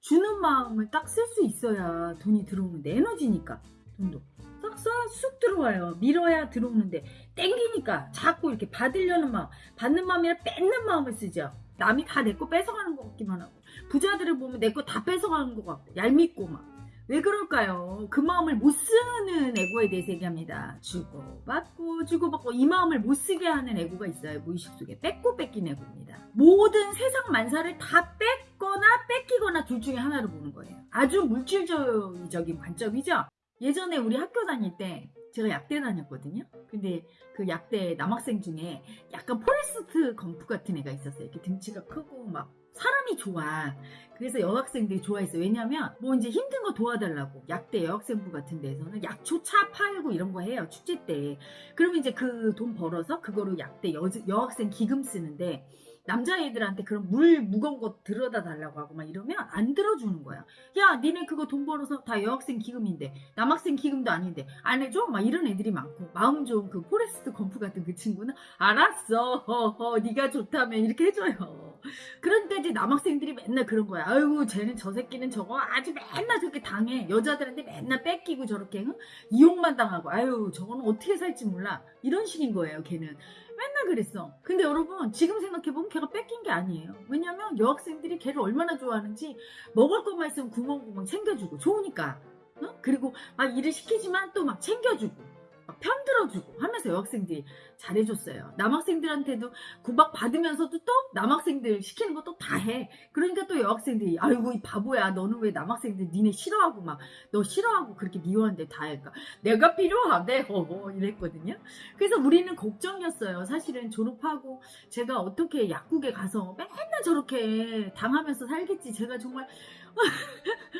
주는 마음을 딱 쓸 수 있어야 돈이 들어오는데 에너지니까 돈도 딱 써야 쑥 들어와요 밀어야 들어오는데 땡기니까 자꾸 이렇게 받으려는 마음 받는 마음이라 뺏는 마음을 쓰죠 남이 다 내 거 뺏어가는 것 같기만 하고 부자들을 보면 내 거 다 뺏어가는 것 같고 얄밉고 막 왜 그럴까요? 그 마음을 못 쓰는 에고에 대해서 얘기합니다. 주고받고 주고받고 이 마음을 못 쓰게 하는 에고가 있어요. 무의식 속에 뺏고 뺏긴 에고입니다. 모든 세상 만사를 다 뺏 거나 뺏기거나 둘 중에 하나로 보는 거예요. 아주 물질적인 관점이죠. 예전에 우리 학교 다닐 때 제가 약대 다녔거든요. 근데 그 약대 남학생 중에 약간 포레스트 검프 같은 애가 있었어요. 이렇게 등치가 크고 막 사람이 좋아. 그래서 여학생들이 좋아했어. 왜냐면 뭐 이제 힘든 거 도와달라고 약대 여학생부 같은 데서는 약초 차 팔고 이런 거 해요. 축제 때. 그러면 이제 그 돈 벌어서 그거로 약대 여, 여학생 기금 쓰는데 남자애들한테 그런 물 무거운 거 들어다 달라고 하고 막 이러면 안 들어주는 거야. 야, 니네 그거 돈 벌어서 다 여학생 기금인데 남학생 기금도 아닌데 안 해줘? 막 이런 애들이 많고 마음 좋은 그 포레스트 검프 같은 그 친구는 알았어, 허허, 네가 좋다면 이렇게 해줘요. 그런데 이제 남학생들이 맨날 그런 거야. 아이고, 쟤는 저 새끼는 저거 아주 맨날 저렇게 당해. 여자들한테 맨날 뺏기고 저렇게 응? 이용만 당하고 아유, 저거는 어떻게 살지 몰라. 이런 식인 거예요, 걔는. 맨날 그랬어. 근데 여러분 지금 생각해보면 걔가 뺏긴 게 아니에요. 왜냐면 여학생들이 걔를 얼마나 좋아하는지 먹을 것만 있으면 구멍구멍 챙겨주고 좋으니까. 어? 그리고 막 일을 시키지만 또 막 챙겨주고 막 편들어주고 하면서 여학생들이 잘해줬어요. 남학생들한테도 구박 받으면서도 또 남학생들 시키는 거또다 해. 그러니까 또 여학생들이 아이고 이 바보야 너는 왜 남학생들 니네 싫어하고 막 너 싫어하고 그렇게 미워하는데 다 할까? 내가 필요하대 허허 이랬거든요. 그래서 우리는 걱정이었어요. 사실은 졸업하고 제가 어떻게 약국에 가서 맨날 저렇게 당하면서 살겠지. 제가 정말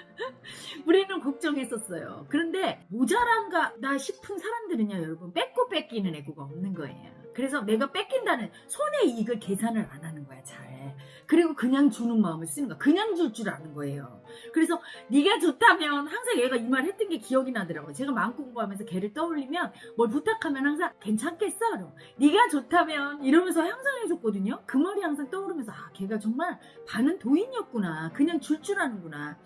우리는 걱정했었어요. 그런데 모자란가 나 싶은 사람들은요, 여러분 뺏고 뺏기는 애고가 없는 거예요. 그래서 내가 뺏긴다는 손의 이익을 계산을 안 하는 거야, 잘. 그리고 그냥 주는 마음을 쓰는 거야. 그냥 줄 줄 아는 거예요. 그래서 네가 좋다면 항상 얘가 이 말 했던 게 기억이 나더라고요. 제가 마음 공부하면서 걔를 떠올리면 뭘 부탁하면 항상 괜찮겠어? 네가 좋다면 이러면서 항상 해줬거든요. 그 말이 항상 떠오르면서 아 걔가 정말 반은 도인이었구나. 그냥 줄 줄 아는구나.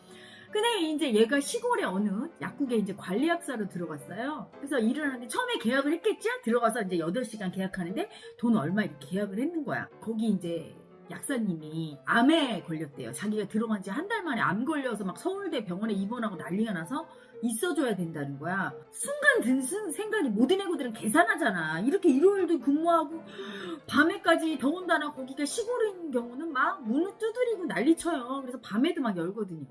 근데 이제 얘가 시골의 어느 약국에 이제 관리약사로 들어갔어요. 그래서 일을 하는데 처음에 계약을 했겠죠? 들어가서 이제 8시간 계약하는데 돈 얼마 이렇게 계약을 했는 거야. 거기 이제 약사님이 암에 걸렸대요. 자기가 들어간 지 한 달 만에 암 걸려서 막 서울대 병원에 입원하고 난리가 나서 있어줘야 된다는 거야. 순간 든 생각이 모든 애고들은 계산하잖아. 이렇게 일요일도 근무하고 밤에까지 더군다나 거기가 시골인 경우는 막 문을 두드리고 난리쳐요. 그래서 밤에도 막 열거든요.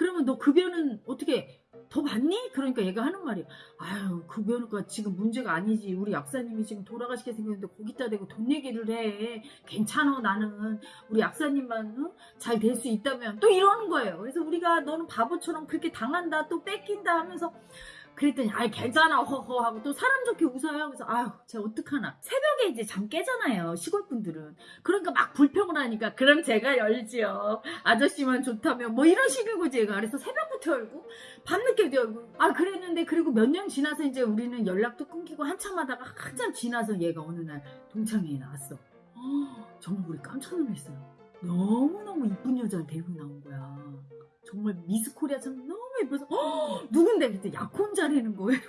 그러면 너 급여는 어떻게 더 받니? 그러니까 얘가 하는 말이 아유 급여가 지금 문제가 아니지. 우리 약사님이 지금 돌아가시게 생겼는데 거기다 대고 돈 얘기를 해. 괜찮아 나는. 우리 약사님만 어? 잘될 수 있다면. 또 이러는 거예요. 그래서 우리가 너는 바보처럼 그렇게 당한다 또 뺏긴다 하면서 그랬더니 아이 괜찮아. 허허 하고 또 사람 좋게 웃어요. 그래서 아유 제가 어떡하나. 새벽에 이제 잠 깨잖아요 시골분들은. 그러니까 막 불평을 하니까 그럼 제가 열지요. 아저씨만 좋다면 뭐 이런 식이고 제가. 그래서 새벽부터 열고 밤늦게도 열고. 아 그랬는데 그리고 몇 년 지나서 이제 우리는 연락도 끊기고 한참 하다가 한참 지나서 얘가 어느 날 동창회에 나왔어. 어, 정말 우리 깜짝 놀랐어요. 너무너무 이쁜 여자를 데리고 나온 거야. 정말 미스 코리아처럼 너무 예뻐서 허, 누군데 그때 약혼자라는 거예요.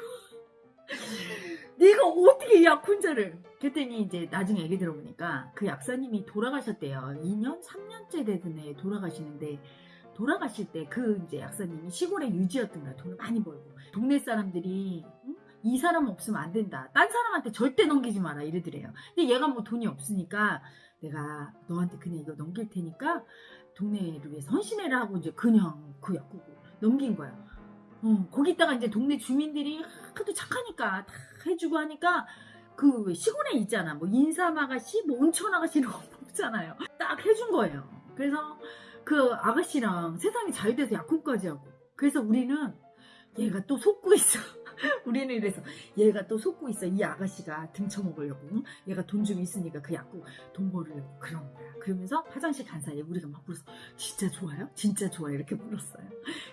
네가 어떻게 약혼자를? 그랬더니 이제 나중에 얘기 들어보니까 그 약사님이 돌아가셨대요. 2년, 3년째 되던 애 돌아가시는데 돌아가실 때 그 이제 약사님이 시골에 유지였던 거야. 돈을 많이 벌고 동네 사람들이 응? 이 사람 없으면 안 된다. 딴 사람한테 절대 넘기지 마라 이러더래요. 근데 얘가 뭐 돈이 없으니까 내가 너한테 그냥 이거 넘길 테니까 동네를 위해서 헌신해라 하고 이제 그냥 그 약국을 넘긴 거야. 어, 거기다가 이제 동네 주민들이 하도 착하니까 다 해주고 하니까 그 시골에 있잖아. 뭐 인삼 아가씨, 뭐 온천 아가씨 이런 거 없잖아요. 딱 해준 거예요. 그래서 그 아가씨랑 세상이 잘 돼서 약혼까지 하고. 그래서 우리는 얘가 또 속고 있어. 우리는 이래서 얘가 또 속고 있어. 이 아가씨가 등쳐먹으려고. 얘가 돈 좀 있으니까 그 약국 돈 벌으려고 그런 거야. 그러면서 화장실 간 사이에 우리가 막 불렀어. 진짜 좋아요? 진짜 좋아요. 이렇게 불렀어요.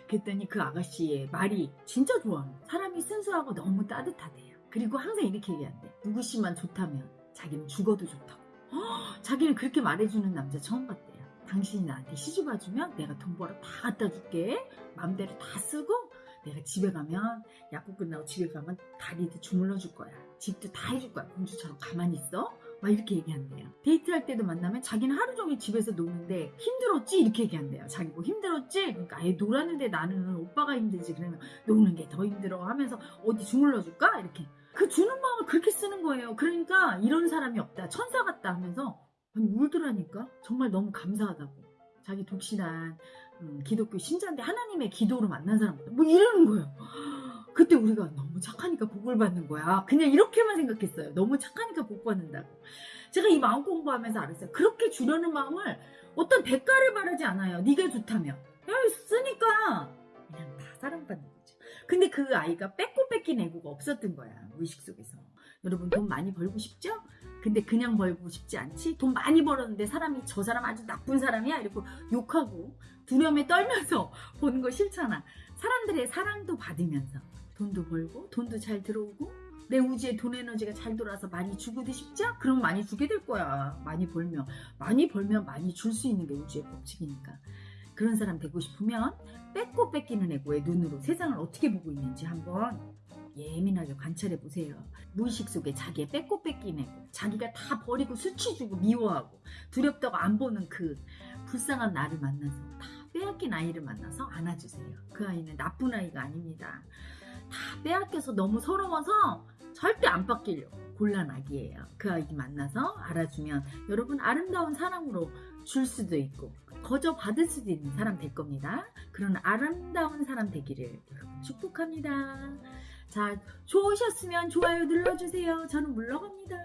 그랬더니 그 아가씨의 말이 진짜 좋아. 사람이 순수하고 너무 따뜻하대요. 그리고 항상 이렇게 얘기한대. 누구씨만 좋다면 자기는 죽어도 좋다고. 허, 자기는 그렇게 말해주는 남자 처음 봤대요. 당신이 나한테 시집 와주면 내가 돈 벌어 다 갖다 줄게. 맘대로 다 쓰고 내가 집에 가면 약국 끝나고 집에 가면 다리도 주물러 줄 거야. 집도 다 해줄 거야. 공주처럼 가만히 있어. 막 이렇게 얘기한대요. 데이트할 때도 만나면 자기는 하루 종일 집에서 노는데 힘들었지? 이렇게 얘기한대요. 자기 뭐 힘들었지? 그러니까 애 놀았는데 나는 오빠가 힘들지. 그러면 노는 게 더 힘들어 하면서 어디 주물러 줄까? 이렇게. 그 주는 마음을 그렇게 쓰는 거예요. 그러니까 이런 사람이 없다. 천사 같다 하면서 아니 울더라니까. 정말 너무 감사하다고. 자기 독신한 음, 기독교 신자인데 하나님의 기도로 만난 사람 뭐 이러는 거예요. 그때 우리가 너무 착하니까 복을 받는 거야. 그냥 이렇게만 생각했어요. 너무 착하니까 복 받는다고. 제가 이 마음 공부하면서 알았어요. 그렇게 주려는 마음을 어떤 대가를 바라지 않아요. 네가 좋다며. 야, 쓰니까 그냥 다 사랑받는 거죠. 근데 그 아이가 뺏고 뺏긴 애고가 없었던 거야. 무의식 속에서. 여러분 돈 많이 벌고 싶죠? 근데 그냥 벌고 싶지 않지? 돈 많이 벌었는데 사람이 저 사람 아주 나쁜 사람이야? 이러고 욕하고 두려움에 떨면서 보는 거 싫잖아. 사람들의 사랑도 받으면서 돈도 벌고 돈도 잘 들어오고 내 우주에 돈 에너지가 잘 돌아서 많이 주고도 싶죠? 그럼 많이 주게 될 거야. 많이 벌면. 많이 벌면 많이 줄 수 있는 게 우주의 법칙이니까. 그런 사람 되고 싶으면 뺏고 뺏기는 애고의 눈으로 세상을 어떻게 보고 있는지 한번 예민하게 관찰해 보세요. 무의식 속에 자기의 뺏고 뺏긴 애고 자기가 다 버리고 수치 주고 미워하고 두렵다고 안 보는 그 불쌍한 나를 만나서 다 빼앗긴 아이를 만나서 안아주세요. 그 아이는 나쁜 아이가 아닙니다. 다 빼앗겨서 너무 서러워서 절대 안 바뀌려고 곤란 아기예요. 그 아이 만나서 알아주면 여러분 아름다운 사랑으로 줄 수도 있고 거저 받을 수도 있는 사람 될 겁니다. 그런 아름다운 사람 되기를 축복합니다. 자, 좋으셨으면 좋아요 눌러주세요. 저는 물러갑니다.